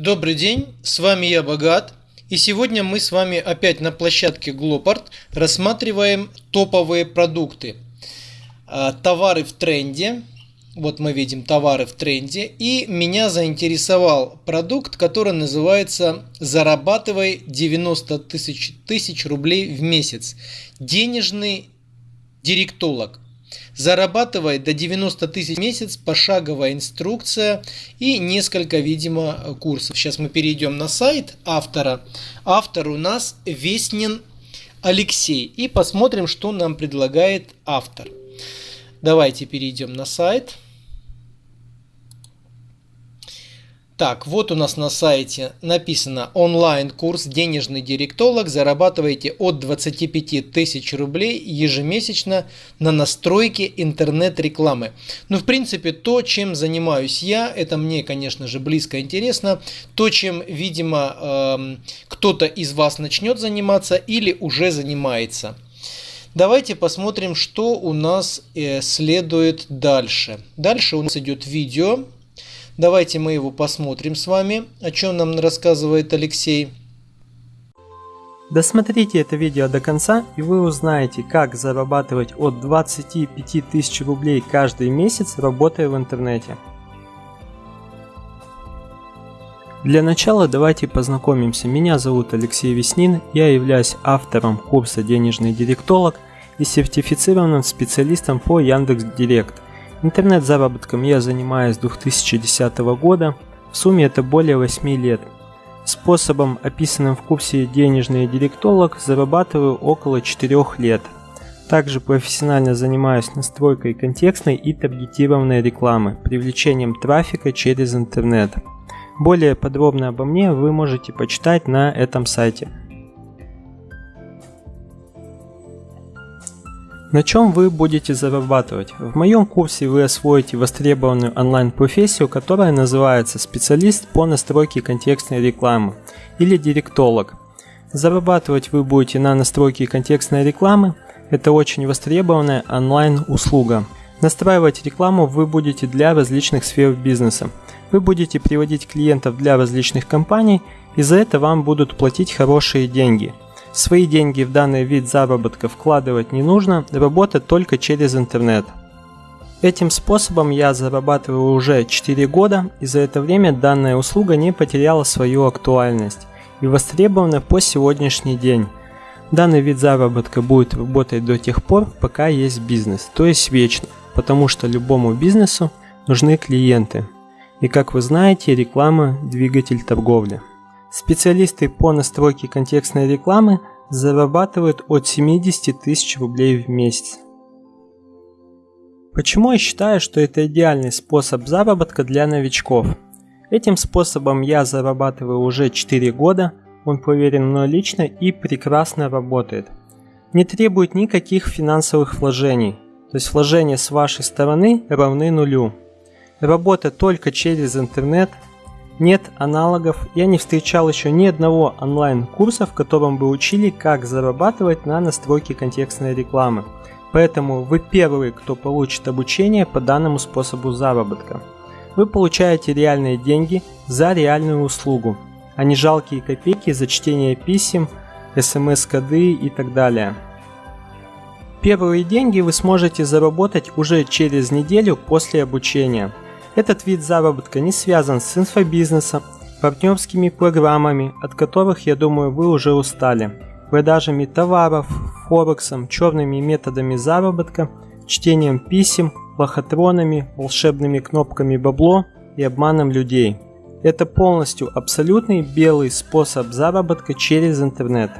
Добрый день, с вами я Богат, и сегодня мы с вами опять на площадке Glopart рассматриваем топовые продукты. А, товары в тренде, вот мы видим товары в тренде, и меня заинтересовал продукт, который называется «Зарабатывай 90 тысяч, тысяч рублей в месяц». Денежный директолог. Зарабатывай до 90 тысяч в месяц, пошаговая инструкция и несколько, видимо, курсов. Сейчас мы перейдем на сайт автора. Автор у нас Веснин Алексей. И посмотрим, что нам предлагает автор. Давайте перейдем на сайт. Так, вот у нас на сайте написано онлайн-курс «Денежный директолог». Зарабатываете от 25 тысяч рублей ежемесячно на настройке интернет-рекламы. Ну, в принципе, то, чем занимаюсь я, это мне, конечно же, близко интересно. То, чем, видимо, э, кто-то из вас начнет заниматься или уже занимается. Давайте посмотрим, что у нас э, следует дальше. Дальше у нас идет видео Давайте мы его посмотрим с вами, о чем нам рассказывает Алексей. Досмотрите это видео до конца и вы узнаете, как зарабатывать от 25 тысяч рублей каждый месяц, работая в интернете. Для начала давайте познакомимся. Меня зовут Алексей Веснин, я являюсь автором курса «Денежный директолог» и сертифицированным специалистом по Яндекс.Директ – Интернет-заработком я занимаюсь с 2010 года, в сумме это более 8 лет. Способом, описанным в курсе «Денежный директолог», зарабатываю около 4 лет. Также профессионально занимаюсь настройкой контекстной и таргетированной рекламы, привлечением трафика через интернет. Более подробно обо мне вы можете почитать на этом сайте. На чем вы будете зарабатывать? В моем курсе вы освоите востребованную онлайн-профессию, которая называется специалист по настройке контекстной рекламы или директолог. Зарабатывать вы будете на настройке контекстной рекламы. Это очень востребованная онлайн-услуга. Настраивать рекламу вы будете для различных сфер бизнеса. Вы будете приводить клиентов для различных компаний, и за это вам будут платить хорошие деньги – Свои деньги в данный вид заработка вкладывать не нужно, работать только через интернет. Этим способом я зарабатываю уже 4 года, и за это время данная услуга не потеряла свою актуальность и востребована по сегодняшний день. Данный вид заработка будет работать до тех пор, пока есть бизнес, то есть вечно, потому что любому бизнесу нужны клиенты. И как вы знаете, реклама – двигатель торговли. Специалисты по настройке контекстной рекламы зарабатывают от 70 тысяч рублей в месяц. Почему я считаю, что это идеальный способ заработка для новичков? Этим способом я зарабатываю уже 4 года, он проверен мной лично и прекрасно работает. Не требует никаких финансовых вложений, то есть вложения с вашей стороны равны нулю. Работа только через интернет, нет аналогов, я не встречал еще ни одного онлайн-курса, в котором бы учили, как зарабатывать на настройке контекстной рекламы. Поэтому вы первый, кто получит обучение по данному способу заработка. Вы получаете реальные деньги за реальную услугу, а не жалкие копейки за чтение писем, смс-коды и так далее. Первые деньги вы сможете заработать уже через неделю после обучения – этот вид заработка не связан с инфобизнесом, партнерскими программами, от которых, я думаю, вы уже устали, продажами товаров, форексом, черными методами заработка, чтением писем, лохотронами, волшебными кнопками бабло и обманом людей. Это полностью абсолютный белый способ заработка через интернет.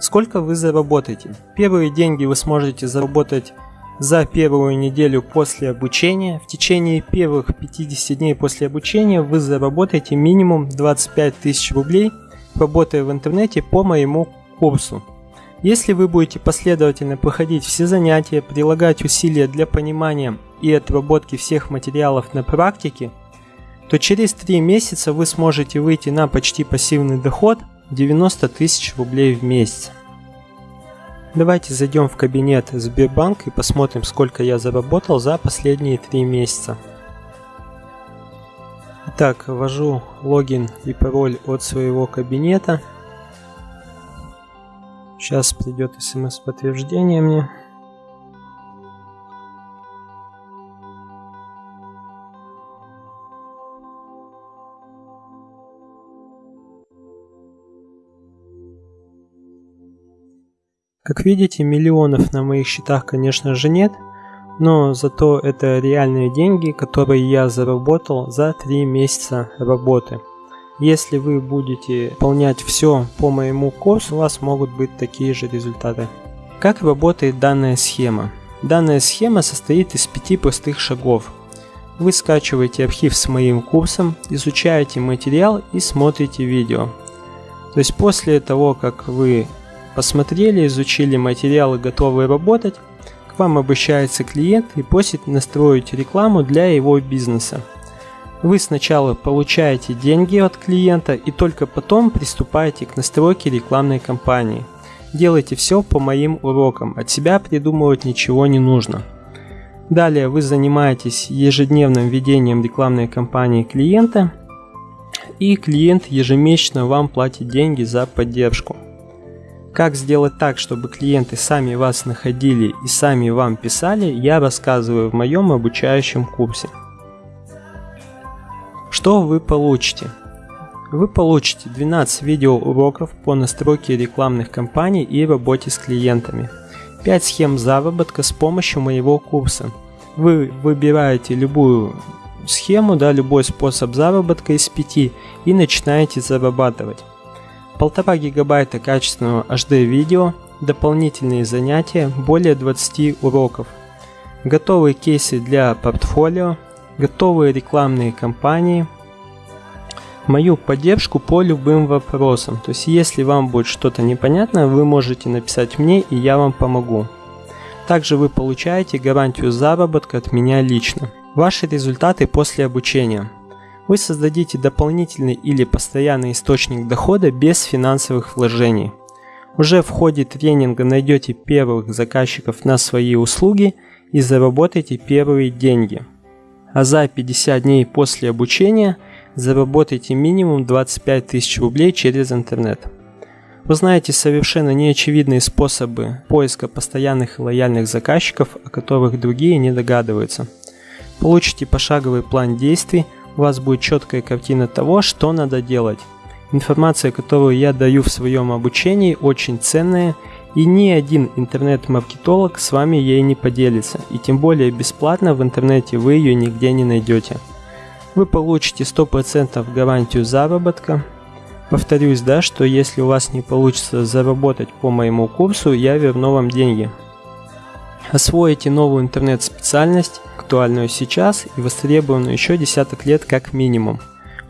Сколько вы заработаете? Первые деньги вы сможете заработать за первую неделю после обучения. В течение первых 50 дней после обучения вы заработаете минимум 25 тысяч рублей, работая в интернете по моему курсу. Если вы будете последовательно проходить все занятия, прилагать усилия для понимания и отработки всех материалов на практике, то через 3 месяца вы сможете выйти на почти пассивный доход 90 тысяч рублей в месяц. Давайте зайдем в кабинет Сбербанк и посмотрим, сколько я заработал за последние три месяца. Итак, ввожу логин и пароль от своего кабинета. Сейчас придет смс-подтверждение мне. Как видите, миллионов на моих счетах, конечно же, нет, но зато это реальные деньги, которые я заработал за 3 месяца работы. Если вы будете выполнять все по моему курсу, у вас могут быть такие же результаты. Как работает данная схема? Данная схема состоит из пяти простых шагов. Вы скачиваете архив с моим курсом, изучаете материал и смотрите видео. То есть после того, как вы Посмотрели, изучили материалы, готовы работать, к вам обращается клиент и просит настроить рекламу для его бизнеса. Вы сначала получаете деньги от клиента и только потом приступаете к настройке рекламной кампании. Делайте все по моим урокам, от себя придумывать ничего не нужно. Далее вы занимаетесь ежедневным ведением рекламной кампании клиента, и клиент ежемесячно вам платит деньги за поддержку. Как сделать так, чтобы клиенты сами вас находили и сами вам писали, я рассказываю в моем обучающем курсе. Что вы получите? Вы получите 12 видеоуроков по настройке рекламных кампаний и работе с клиентами, 5 схем заработка с помощью моего курса. Вы выбираете любую схему, да, любой способ заработка из 5 и начинаете зарабатывать. 1,5 гигабайта качественного HD видео, дополнительные занятия, более 20 уроков, готовые кейсы для портфолио, готовые рекламные кампании, мою поддержку по любым вопросам. То есть, если вам будет что-то непонятно, вы можете написать мне, и я вам помогу. Также вы получаете гарантию заработка от меня лично. Ваши результаты после обучения – вы создадите дополнительный или постоянный источник дохода без финансовых вложений. Уже в ходе тренинга найдете первых заказчиков на свои услуги и заработаете первые деньги. А за 50 дней после обучения заработайте минимум 25 тысяч рублей через интернет. Узнаете совершенно неочевидные способы поиска постоянных и лояльных заказчиков, о которых другие не догадываются. Получите пошаговый план действий – у вас будет четкая картина того, что надо делать. Информация, которую я даю в своем обучении, очень ценная, и ни один интернет-маркетолог с вами ей не поделится, и тем более бесплатно в интернете вы ее нигде не найдете. Вы получите 100% гарантию заработка. Повторюсь, да, что если у вас не получится заработать по моему курсу, я верну вам деньги. Освоите новую интернет-специальность, актуальную сейчас и востребованную еще десяток лет как минимум.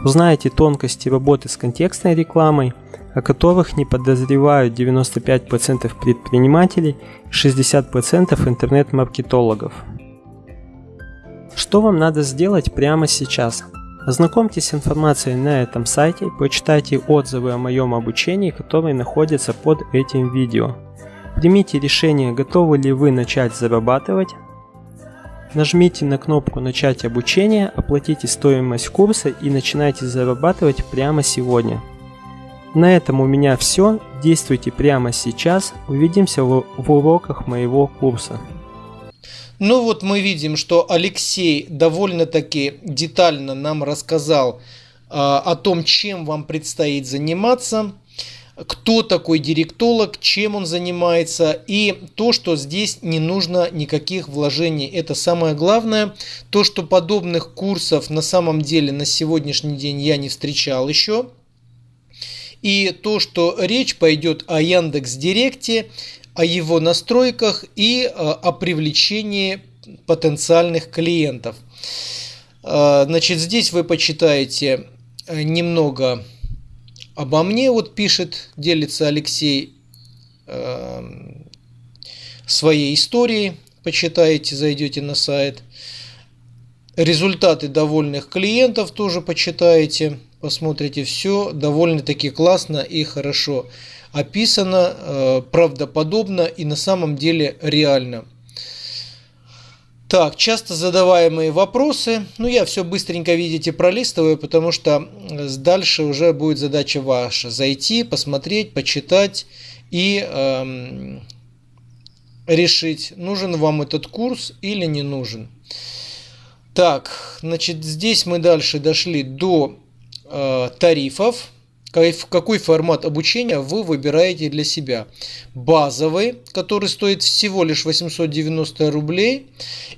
Узнаете тонкости работы с контекстной рекламой, о которых не подозревают 95% предпринимателей и 60% интернет-маркетологов. Что вам надо сделать прямо сейчас? Ознакомьтесь с информацией на этом сайте, почитайте отзывы о моем обучении, которые находятся под этим видео. Примите решение, готовы ли вы начать зарабатывать. Нажмите на кнопку «Начать обучение», оплатите стоимость курса и начинайте зарабатывать прямо сегодня. На этом у меня все. Действуйте прямо сейчас. Увидимся в, в уроках моего курса. Ну вот мы видим, что Алексей довольно-таки детально нам рассказал э, о том, чем вам предстоит заниматься кто такой директолог, чем он занимается и то, что здесь не нужно никаких вложений. Это самое главное. То, что подобных курсов на самом деле на сегодняшний день я не встречал еще. И то, что речь пойдет о Яндекс Директе, о его настройках и э, о привлечении потенциальных клиентов. Э, значит, здесь вы почитаете э, немного Обо мне вот пишет, делится Алексей э, своей историей. Почитаете, зайдете на сайт. Результаты довольных клиентов тоже почитаете. Посмотрите все довольно-таки классно и хорошо описано, э, правдоподобно и на самом деле реально. Так, часто задаваемые вопросы. Ну, я все быстренько, видите, пролистываю, потому что дальше уже будет задача ваша. Зайти, посмотреть, почитать и эм, решить, нужен вам этот курс или не нужен. Так, значит, здесь мы дальше дошли до э, тарифов какой формат обучения вы выбираете для себя. Базовый, который стоит всего лишь 890 рублей,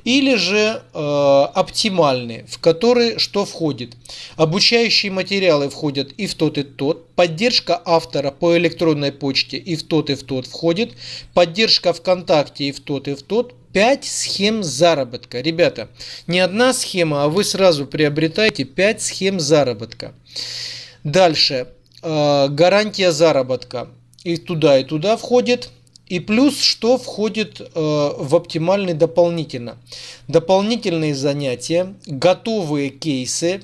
или же э, оптимальный, в который что входит. Обучающие материалы входят и в тот, и в тот. Поддержка автора по электронной почте и в тот, и в тот входит. Поддержка ВКонтакте и в тот, и в тот. 5 схем заработка. Ребята, не одна схема, а вы сразу приобретаете 5 схем заработка. Дальше. Э, гарантия заработка. И туда, и туда входит. И плюс, что входит э, в оптимальный дополнительно. Дополнительные занятия, готовые кейсы,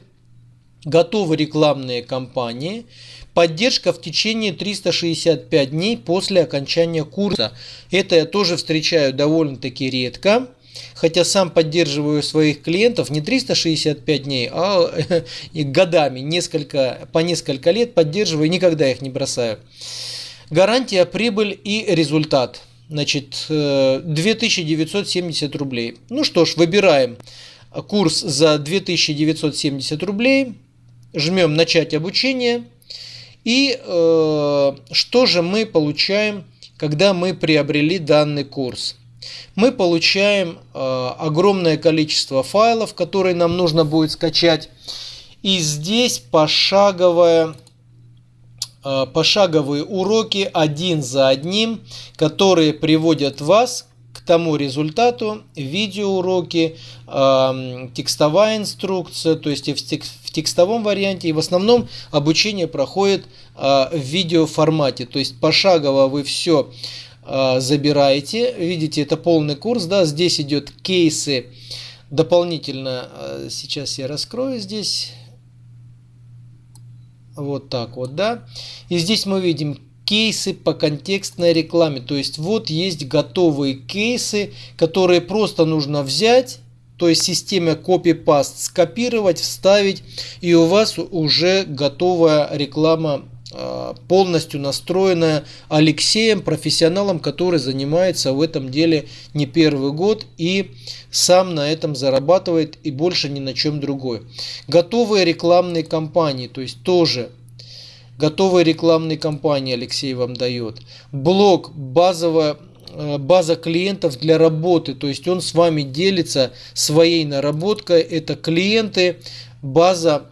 готовые рекламные кампании, поддержка в течение 365 дней после окончания курса. Это я тоже встречаю довольно-таки редко. Хотя сам поддерживаю своих клиентов не 365 дней, а годами, несколько, по несколько лет поддерживаю, никогда их не бросаю. Гарантия, прибыль и результат. Значит, 2970 э, рублей. Ну что ж, выбираем курс за 2970 рублей. Жмем начать обучение. И э, что же мы получаем, когда мы приобрели данный курс? Мы получаем э, огромное количество файлов, которые нам нужно будет скачать. И здесь пошаговая, э, пошаговые уроки один за одним, которые приводят вас к тому результату, видеоуроки, э, текстовая инструкция, то есть в текстовом варианте. И в основном обучение проходит в видеоформате, то есть пошагово вы все забираете. Видите, это полный курс, да, здесь идет кейсы дополнительно. А, сейчас я раскрою здесь. Вот так вот, да. И здесь мы видим кейсы по контекстной рекламе. То есть вот есть готовые кейсы, которые просто нужно взять, то есть системе copy-paste скопировать, вставить, и у вас уже готовая реклама полностью настроенная Алексеем, профессионалом, который занимается в этом деле не первый год и сам на этом зарабатывает и больше ни на чем другой. Готовые рекламные кампании, то есть тоже готовые рекламные кампании Алексей вам дает. Блог, базовая а, база клиентов для работы, то есть он с вами делится своей наработкой, это клиенты, база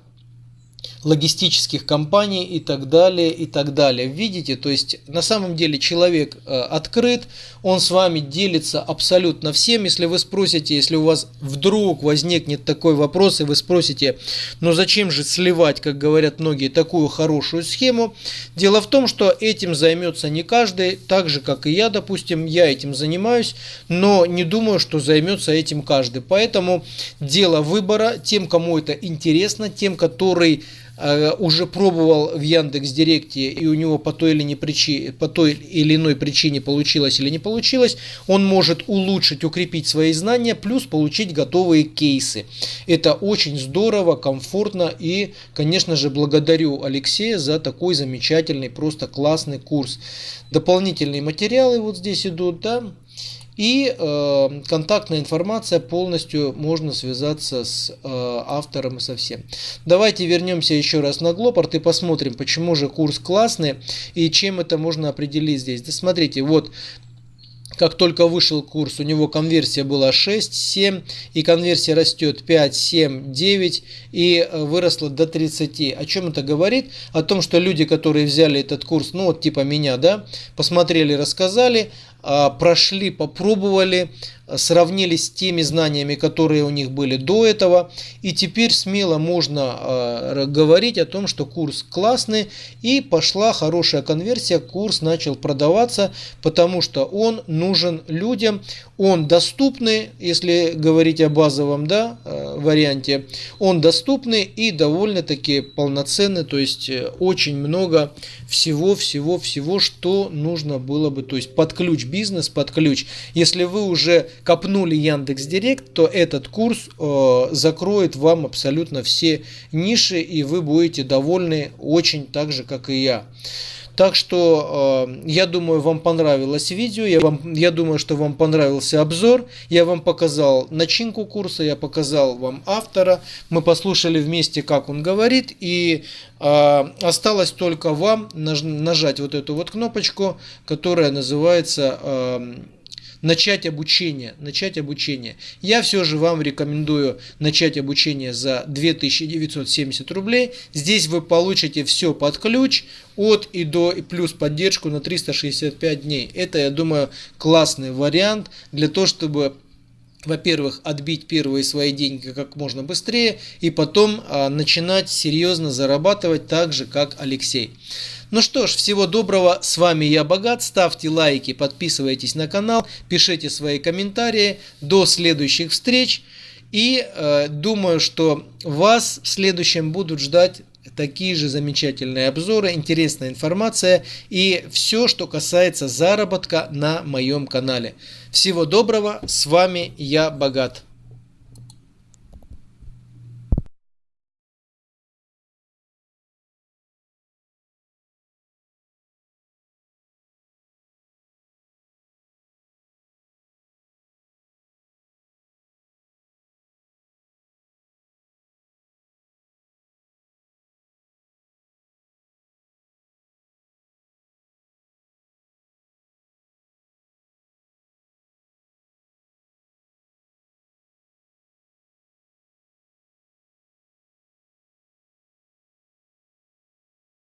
логистических компаний и так далее, и так далее. Видите, то есть на самом деле человек э, открыт, он с вами делится абсолютно всем. Если вы спросите, если у вас вдруг возникнет такой вопрос, и вы спросите, ну зачем же сливать, как говорят многие, такую хорошую схему, дело в том, что этим займется не каждый, так же, как и я, допустим, я этим занимаюсь, но не думаю, что займется этим каждый. Поэтому дело выбора тем, кому это интересно, тем, который уже пробовал в Яндекс Директе и у него по той, или не причине, по той или иной причине получилось или не получилось, он может улучшить, укрепить свои знания, плюс получить готовые кейсы. Это очень здорово, комфортно и, конечно же, благодарю Алексея за такой замечательный, просто классный курс. Дополнительные материалы вот здесь идут, да, и э, контактная информация полностью можно связаться с э, автором и со всем. Давайте вернемся еще раз на Глопорт и посмотрим, почему же курс классный и чем это можно определить здесь. Да смотрите, вот как только вышел курс, у него конверсия была 6, 7, и конверсия растет 5, 7, 9 и э, выросла до 30. О чем это говорит? О том, что люди, которые взяли этот курс, ну вот типа меня, да, посмотрели, рассказали, прошли, попробовали, сравнили с теми знаниями, которые у них были до этого. И теперь смело можно э, говорить о том, что курс классный и пошла хорошая конверсия. Курс начал продаваться, потому что он нужен людям. Он доступный, если говорить о базовом да, варианте. Он доступный и довольно-таки полноценный. То есть э, очень много всего-всего-всего, что нужно было бы. То есть под ключ бизнес под ключ. Если вы уже копнули Яндекс Директ, то этот курс э, закроет вам абсолютно все ниши, и вы будете довольны очень так же, как и я. Так что э, я думаю, вам понравилось видео, я, вам, я думаю, что вам понравился обзор. Я вам показал начинку курса, я показал вам автора. Мы послушали вместе, как он говорит. И э, осталось только вам наж, нажать вот эту вот кнопочку, которая называется... Начать обучение. Начать обучение. Я все же вам рекомендую начать обучение за 2970 рублей. Здесь вы получите все под ключ от и до и плюс поддержку на 365 дней. Это, я думаю, классный вариант для того, чтобы во-первых, отбить первые свои деньги как можно быстрее и потом а, начинать серьезно зарабатывать так же, как Алексей. Ну что ж, всего доброго, с вами я Богат, ставьте лайки, подписывайтесь на канал, пишите свои комментарии, до следующих встреч и э, думаю, что вас в следующем будут ждать такие же замечательные обзоры, интересная информация и все, что касается заработка на моем канале. Всего доброго, с вами я Богат.